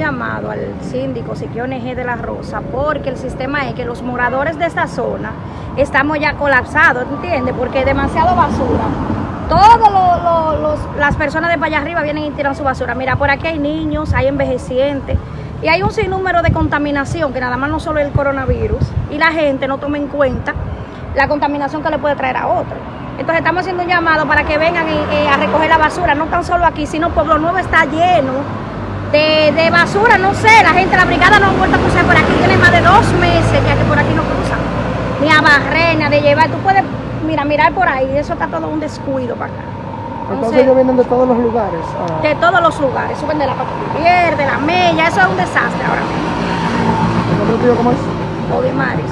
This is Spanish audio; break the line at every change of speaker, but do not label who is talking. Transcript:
llamado al síndico Siquiones G de la Rosa porque el sistema es que los moradores de esta zona estamos ya colapsados, ¿entiendes? Porque hay demasiado basura. Todas las personas de para allá arriba vienen y tiran su basura. Mira, por aquí hay niños, hay envejecientes y hay un sinnúmero de contaminación que nada más no solo es el coronavirus y la gente no toma en cuenta la contaminación que le puede traer a otro. Entonces estamos haciendo un llamado para que vengan a recoger la basura, no tan solo aquí, sino Pueblo Nuevo está lleno de, basura, no sé, la gente, la brigada no ha vuelto a cruzar por aquí, tiene más de dos meses ya que por aquí no cruzan, ni a barrer, ni a de llevar, tú puedes, mira, mirar por ahí, eso está todo un descuido para acá.
Entonces, ellos vienen de todos los lugares.
Ah. De todos los lugares, suben de la Patrulla, de la Mella, eso es un desastre ahora mismo.
¿El cómo es?
Odimaris.